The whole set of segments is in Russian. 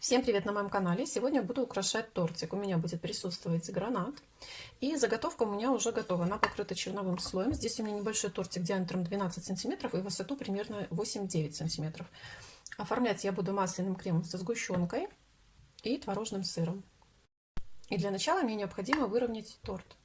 Всем привет на моем канале! Сегодня буду украшать тортик. У меня будет присутствовать гранат. И заготовка у меня уже готова. Она покрыта черновым слоем. Здесь у меня небольшой тортик диаметром 12 сантиметров и высоту примерно 8-9 сантиметров. Оформлять я буду масляным кремом со сгущенкой и творожным сыром. И для начала мне необходимо выровнять торт.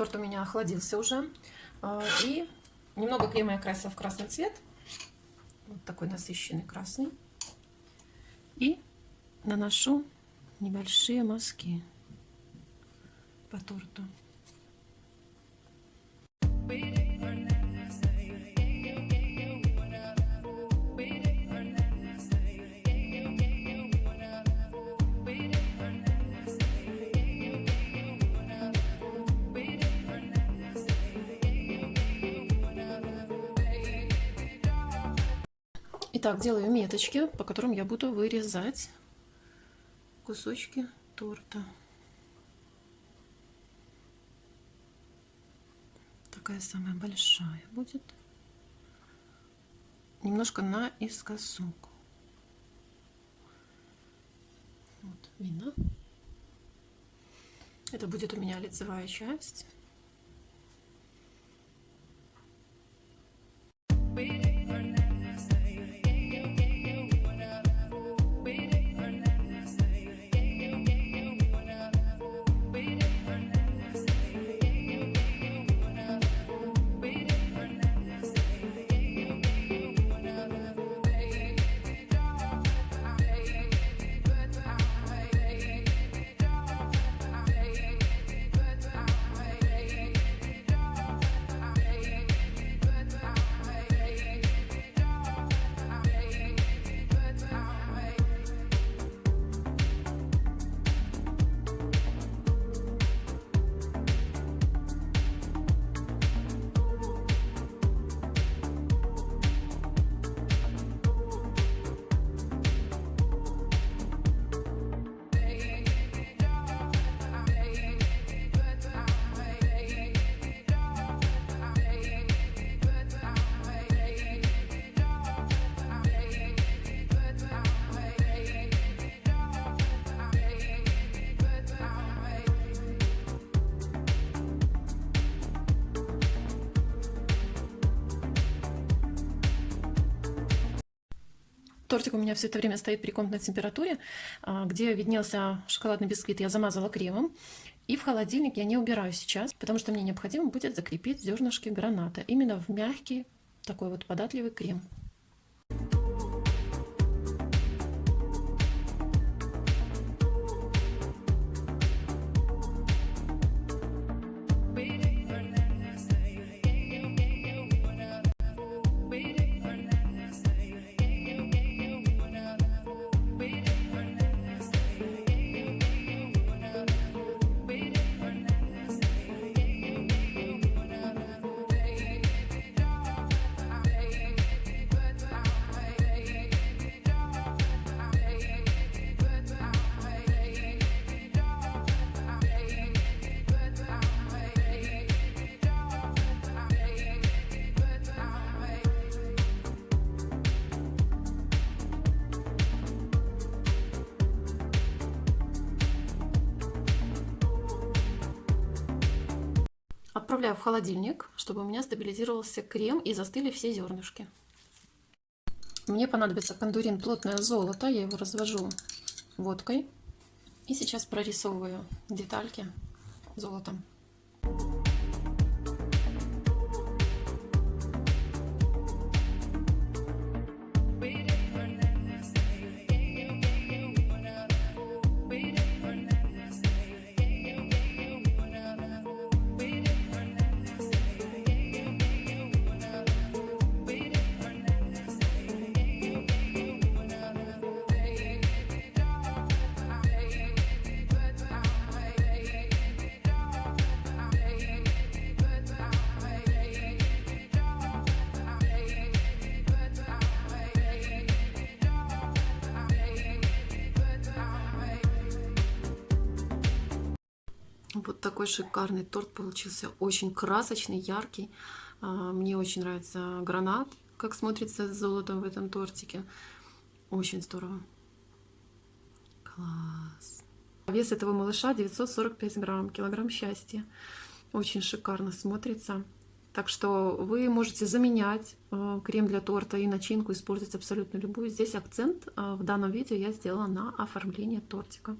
Торт у меня охладился уже. А, и немного крема я красила в красный цвет. Вот такой насыщенный красный. И наношу небольшие мазки по торту. Итак, делаю меточки, по которым я буду вырезать кусочки торта. Такая самая большая будет. Немножко наискосок. Вот, видно. Это будет у меня лицевая часть. Тортик у меня все это время стоит при комнатной температуре, а, где виднелся шоколадный бисквит, я замазала кремом. И в холодильник я не убираю сейчас, потому что мне необходимо будет закрепить зернышки граната именно в мягкий такой вот податливый крем. Отправляю в холодильник, чтобы у меня стабилизировался крем и застыли все зернышки. Мне понадобится кондурин плотное золото. Я его развожу водкой. И сейчас прорисовываю детальки золотом. Вот такой шикарный торт получился, очень красочный, яркий. А, мне очень нравится гранат, как смотрится с золотом в этом тортике. Очень здорово. Класс. Вес этого малыша 945 грамм, килограмм счастья. Очень шикарно смотрится. Так что вы можете заменять э, крем для торта и начинку, использовать абсолютно любую. Здесь акцент э, в данном видео я сделала на оформление тортика.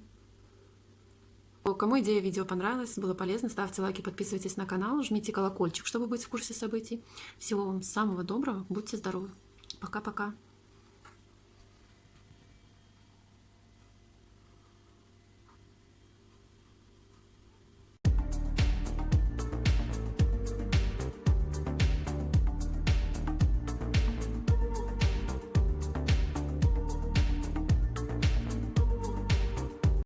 Кому идея видео понравилась, было полезно, ставьте лайки, подписывайтесь на канал, жмите колокольчик, чтобы быть в курсе событий. Всего вам самого доброго, будьте здоровы. Пока-пока.